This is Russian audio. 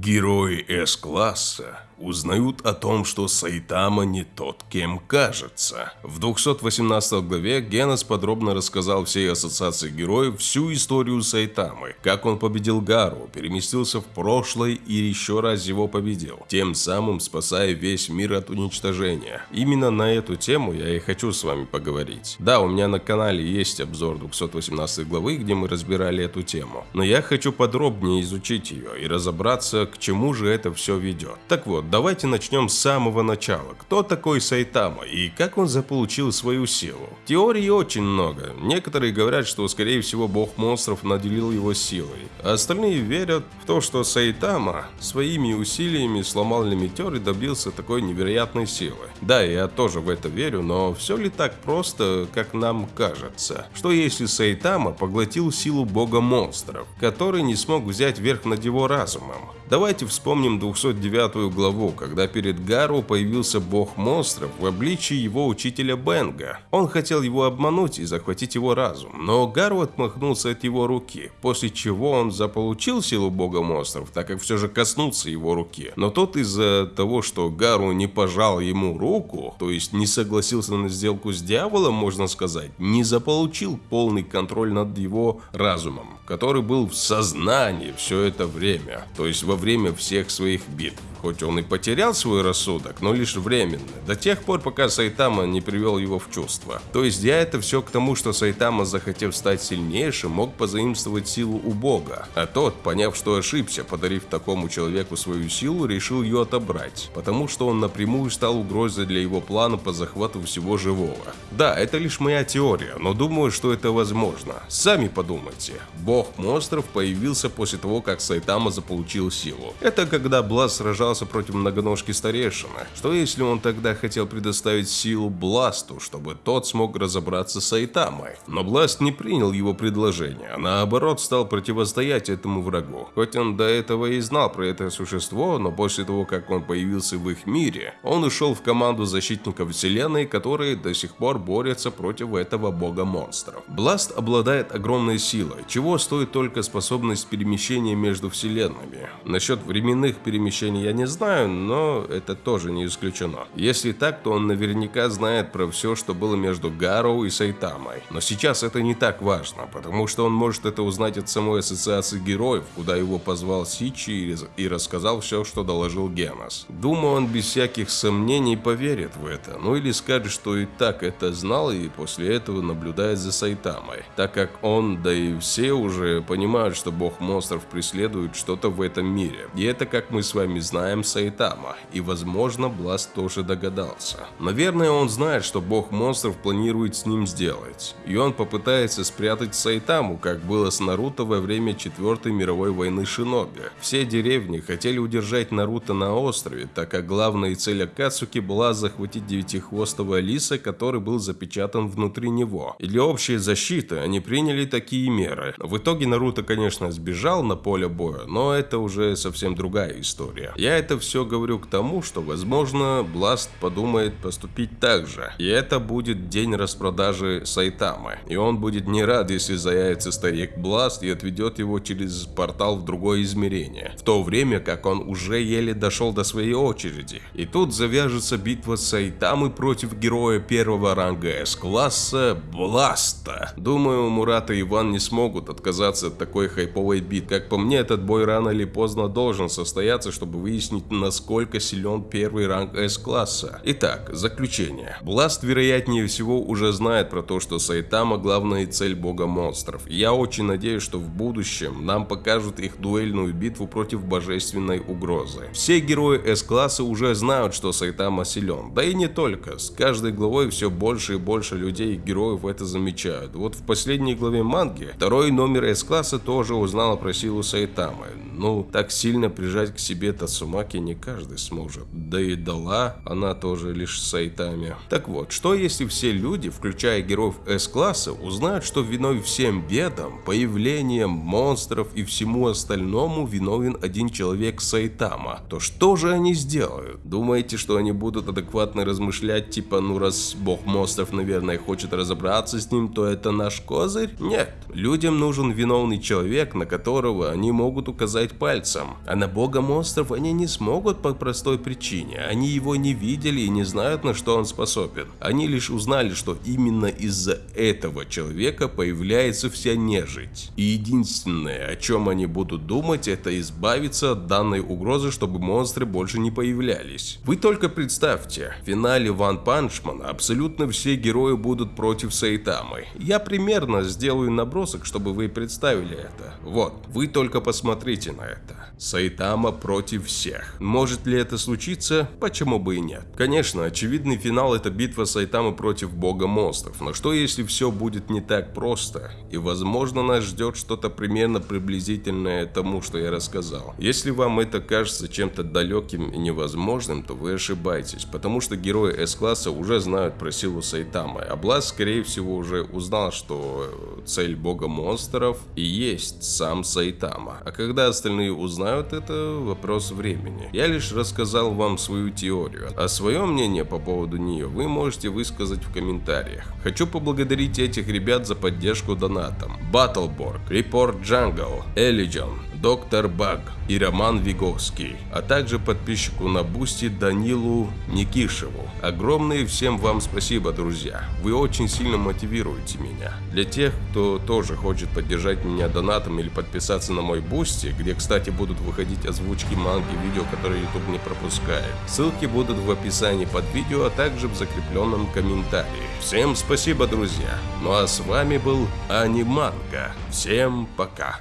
Герои С-класса узнают о том, что Сайтама не тот, кем кажется. В 218 главе Генос подробно рассказал всей ассоциации героев всю историю Сайтамы, как он победил Гару, переместился в прошлое и еще раз его победил, тем самым спасая весь мир от уничтожения. Именно на эту тему я и хочу с вами поговорить. Да, у меня на канале есть обзор 218 главы, где мы разбирали эту тему, но я хочу подробнее изучить ее и разобраться, к чему же это все ведет. Так вот, давайте начнем с самого начала. Кто такой Сайтама и как он заполучил свою силу? Теорий очень много. Некоторые говорят, что скорее всего бог монстров наделил его силой. Остальные верят в то, что Сайтама своими усилиями сломал лимитер и добился такой невероятной силы. Да, я тоже в это верю, но все ли так просто, как нам кажется? Что если Сайтама поглотил силу бога монстров, который не смог взять верх над его разумом? Давайте вспомним 209 главу, когда перед Гару появился бог монстров в обличии его учителя Бенга. Он хотел его обмануть и захватить его разум, но Гару отмахнулся от его руки, после чего он заполучил силу бога монстров, так как все же коснулся его руки. Но тот из-за того, что Гару не пожал ему руку, то есть не согласился на сделку с дьяволом, можно сказать, не заполучил полный контроль над его разумом, который был в сознании все это время, то есть во время всех своих битв. Хоть он и потерял свой рассудок, но лишь временно, до тех пор, пока Сайтама не привел его в чувство. То есть я это все к тому, что Сайтама, захотев стать сильнейшим, мог позаимствовать силу у бога, а тот, поняв, что ошибся, подарив такому человеку свою силу, решил ее отобрать, потому что он напрямую стал угрозой для его плана по захвату всего живого. Да, это лишь моя теория, но думаю, что это возможно. Сами подумайте. Бог монстров появился после того, как Сайтама заполучил силу. Это когда Блаз сражался сражался против многоножки старейшины. Что если он тогда хотел предоставить силу Бласту, чтобы тот смог разобраться с Айтамой? Но Бласт не принял его предложение, а наоборот стал противостоять этому врагу. Хоть он до этого и знал про это существо, но после того, как он появился в их мире, он ушел в команду защитников вселенной, которые до сих пор борются против этого бога монстров. Бласт обладает огромной силой, чего стоит только способность перемещения между вселенными. Насчет временных перемещений я не не знаю, но это тоже не исключено. Если так, то он наверняка знает про все, что было между Гароу и Сайтамой. Но сейчас это не так важно, потому что он может это узнать от самой ассоциации героев, куда его позвал Сичи и рассказал все, что доложил Генос. Думаю, он без всяких сомнений поверит в это, ну или скажет, что и так это знал и после этого наблюдает за Сайтамой, так как он, да и все уже понимают, что бог монстров преследует что-то в этом мире. И это, как мы с вами знаем, знаем Сайтама, и возможно Бласт тоже догадался. Наверное он знает, что бог монстров планирует с ним сделать, и он попытается спрятать Сайтаму, как было с Наруто во время Четвертой мировой войны Шиноби. Все деревни хотели удержать Наруто на острове, так как главная цель Акацуки была захватить девятихвостого лиса, который был запечатан внутри него. И для общей защиты они приняли такие меры. В итоге Наруто, конечно, сбежал на поле боя, но это уже совсем другая история. Я это все говорю к тому, что, возможно, Бласт подумает поступить так же. И это будет день распродажи Сайтамы. И он будет не рад, если заявится старик Бласт и отведет его через портал в другое измерение. В то время, как он уже еле дошел до своей очереди. И тут завяжется битва Сайтамы против героя первого ранга С-класса Бласта. Думаю, Мурата и Иван не смогут отказаться от такой хайповой бит. Как по мне, этот бой рано или поздно должен состояться, чтобы выяснить, выяснить, насколько силен первый ранг С-класса. Итак, заключение. Бласт, вероятнее всего, уже знает про то, что Сайтама главная цель бога монстров. Я очень надеюсь, что в будущем нам покажут их дуэльную битву против божественной угрозы. Все герои С-класса уже знают, что Сайтама силен. Да и не только. С каждой главой все больше и больше людей и героев это замечают. Вот в последней главе манги второй номер С-класса тоже узнала про силу Сайтамы. Ну, так сильно прижать к себе Тацума Маки не каждый сможет. Да и дала она тоже лишь сайтами. Так вот, что если все люди, включая героев С-класса, узнают, что виной всем бедам, появлением монстров и всему остальному виновен один человек Сайтама, то что же они сделают? Думаете, что они будут адекватно размышлять, типа, ну раз бог монстров, наверное, хочет разобраться с ним, то это наш козырь? Нет. Людям нужен виновный человек, на которого они могут указать пальцем. А на бога монстров они не смогут по простой причине. Они его не видели и не знают, на что он способен. Они лишь узнали, что именно из-за этого человека появляется вся нежить. И единственное, о чем они будут думать, это избавиться от данной угрозы, чтобы монстры больше не появлялись. Вы только представьте, в финале Ван Панчмана абсолютно все герои будут против Сайтамы. Я примерно сделаю набросок, чтобы вы представили это. Вот, вы только посмотрите на это. Сайтама против всех. Может ли это случиться? Почему бы и нет? Конечно, очевидный финал это битва Сайтамы против бога монстров, но что если все будет не так просто? И возможно нас ждет что-то примерно приблизительное тому, что я рассказал. Если вам это кажется чем-то далеким и невозможным, то вы ошибаетесь, потому что герои С-класса уже знают про силу Сайтамы, а Блаз скорее всего уже узнал, что цель бога монстров и есть сам Сайтама. А когда остальные узнают, знают, это вопрос времени. Я лишь рассказал вам свою теорию, а свое мнение по поводу нее вы можете высказать в комментариях. Хочу поблагодарить этих ребят за поддержку донатом. Баттлборг, Report Jungle, Элиджон, Доктор Баг и Роман Виговский, а также подписчику на Бусти Данилу Никишеву. Огромное всем вам спасибо, друзья. Вы очень сильно мотивируете меня. Для тех, кто тоже хочет поддержать меня донатом или подписаться на мой Бусти, где, кстати, будут выходить озвучки манги видео, которые YouTube не пропускает. Ссылки будут в описании под видео, а также в закрепленном комментарии. Всем спасибо, друзья. Ну а с вами был Аниманга. Всем пока.